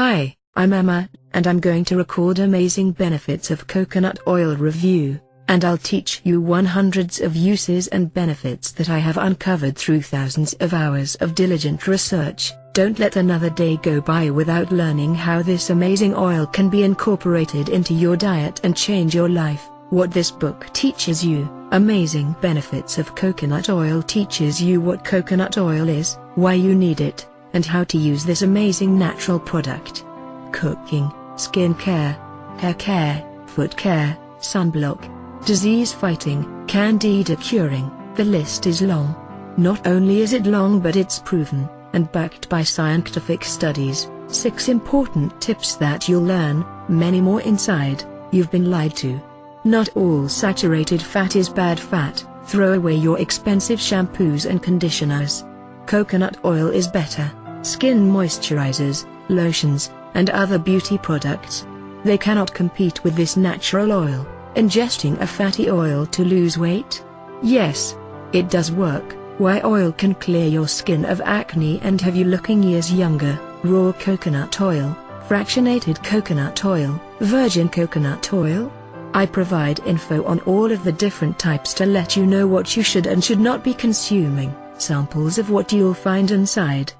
Hi, I'm Emma, and I'm going to record amazing benefits of coconut oil review, and I'll teach you one hundreds of uses and benefits that I have uncovered through thousands of hours of diligent research. Don't let another day go by without learning how this amazing oil can be incorporated into your diet and change your life. What this book teaches you, Amazing Benefits of Coconut Oil teaches you what coconut oil is, why you need it, and how to use this amazing natural product. Cooking, skin care, hair care, foot care, sunblock, disease fighting, candida curing, the list is long. Not only is it long but it's proven, and backed by scientific studies, 6 important tips that you'll learn, many more inside, you've been lied to. Not all saturated fat is bad fat, throw away your expensive shampoos and conditioners. Coconut oil is better, skin moisturizers, lotions, and other beauty products. They cannot compete with this natural oil, ingesting a fatty oil to lose weight. Yes, it does work, why oil can clear your skin of acne and have you looking years younger, raw coconut oil, fractionated coconut oil, virgin coconut oil, I provide info on all of the different types to let you know what you should and should not be consuming, samples of what you'll find inside.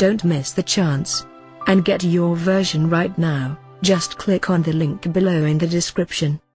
Don't miss the chance. And get your version right now, just click on the link below in the description.